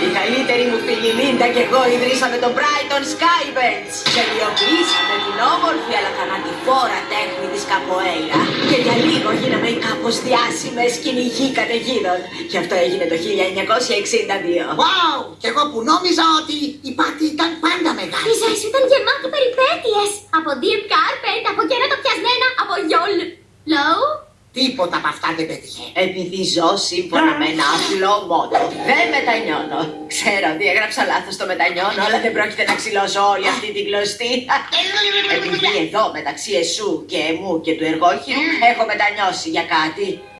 Κοίτα κι εγώ ιδρύσαμε το Brighton Skybirds. Τελειοποιήσαμε την όμορφη αλλά θανατηφόρα τέχνη της καποέιρα. Και για λίγο γίναμε οι κάπως διάσημες κυνηγοί καταιγίδων. Και αυτό έγινε το 1962. Wow! Κι εγώ που νόμιζα ότι η πάτη ήταν πάντα Η μεγάλη. ζωή σου ήταν γεμάτη περιπέτειες. Από deep carpet, από κέρατα πιασμένα, από γιόλ. Low. Τίποτα από αυτά δεν πέτυχε. Επειδή ζω σύμφωνα με ένα απλό μότο. Δεν μετανιώνω. Ξέρω ότι έγραψα λάθος το μετανιώνω, αλλά δεν πρόκειται να ξυλώσω όλη αυτή την κλωστή. Επειδή εδώ μεταξύ εσού και εμού και του εργόχειρου έχω μετανιώσει για κάτι.